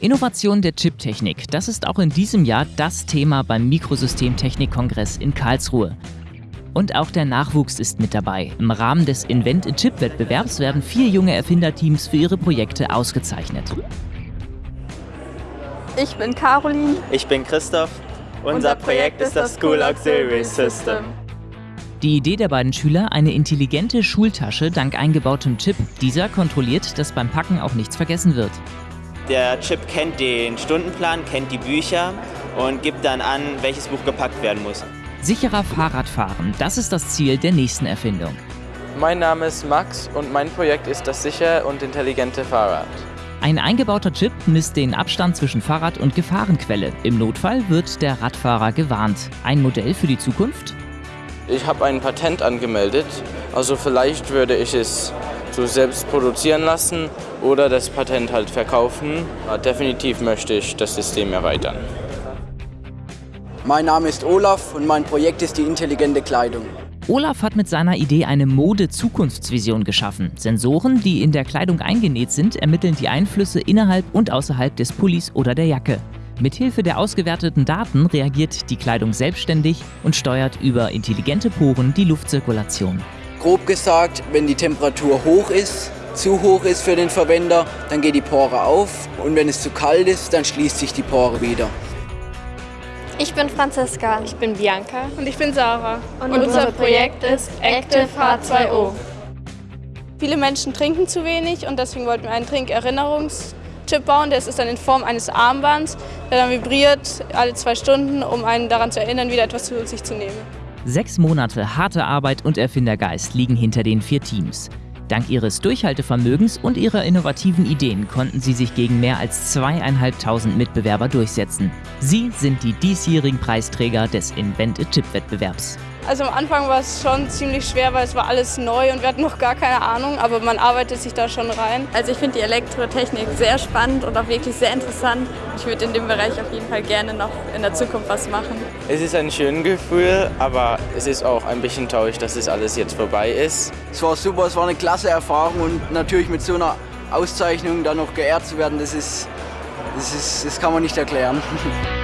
Innovation der Chiptechnik, das ist auch in diesem Jahr das Thema beim Mikrosystemtechnik-Kongress in Karlsruhe. Und auch der Nachwuchs ist mit dabei. Im Rahmen des Invent-in-Chip-Wettbewerbs werden vier junge Erfinderteams für ihre Projekte ausgezeichnet. Ich bin Caroline. Ich bin Christoph. Unser, Unser Projekt ist das School Auxiliary System. Die Idee der beiden Schüler, eine intelligente Schultasche dank eingebautem Chip. Dieser kontrolliert, dass beim Packen auch nichts vergessen wird. Der Chip kennt den Stundenplan, kennt die Bücher und gibt dann an, welches Buch gepackt werden muss. Sicherer Fahrradfahren, das ist das Ziel der nächsten Erfindung. Mein Name ist Max und mein Projekt ist das sichere und intelligente Fahrrad. Ein eingebauter Chip misst den Abstand zwischen Fahrrad und Gefahrenquelle. Im Notfall wird der Radfahrer gewarnt. Ein Modell für die Zukunft? Ich habe ein Patent angemeldet, also vielleicht würde ich es so selbst produzieren lassen oder das Patent halt verkaufen. Definitiv möchte ich das System erweitern. Mein Name ist Olaf und mein Projekt ist die intelligente Kleidung. Olaf hat mit seiner Idee eine Mode-Zukunftsvision geschaffen. Sensoren, die in der Kleidung eingenäht sind, ermitteln die Einflüsse innerhalb und außerhalb des Pullis oder der Jacke. Mithilfe der ausgewerteten Daten reagiert die Kleidung selbstständig und steuert über intelligente Poren die Luftzirkulation. Grob gesagt, wenn die Temperatur hoch ist, zu hoch ist für den Verwender, dann geht die Pore auf und wenn es zu kalt ist, dann schließt sich die Pore wieder. Ich bin Franziska. Ich bin Bianca. Und ich bin Sarah. Und, und unser Projekt ist Active H2O. Viele Menschen trinken zu wenig und deswegen wollten wir einen Trinkerinnerungs Chip bauen. Der ist dann in Form eines Armbands, der dann vibriert alle zwei Stunden, um einen daran zu erinnern, wieder etwas zu sich zu nehmen. Sechs Monate harte Arbeit und Erfindergeist liegen hinter den vier Teams. Dank ihres Durchhaltevermögens und ihrer innovativen Ideen konnten sie sich gegen mehr als zweieinhalbtausend Mitbewerber durchsetzen. Sie sind die diesjährigen Preisträger des Invent a Chip Wettbewerbs. Also am Anfang war es schon ziemlich schwer, weil es war alles neu und wir hatten noch gar keine Ahnung, aber man arbeitet sich da schon rein. Also ich finde die Elektrotechnik sehr spannend und auch wirklich sehr interessant. Ich würde in dem Bereich auf jeden Fall gerne noch in der Zukunft was machen. Es ist ein schönes Gefühl, aber es ist auch ein bisschen traurig, dass es alles jetzt vorbei ist. Es war super, es war eine klasse Erfahrung und natürlich mit so einer Auszeichnung dann noch geehrt zu werden, das ist, das, ist, das kann man nicht erklären.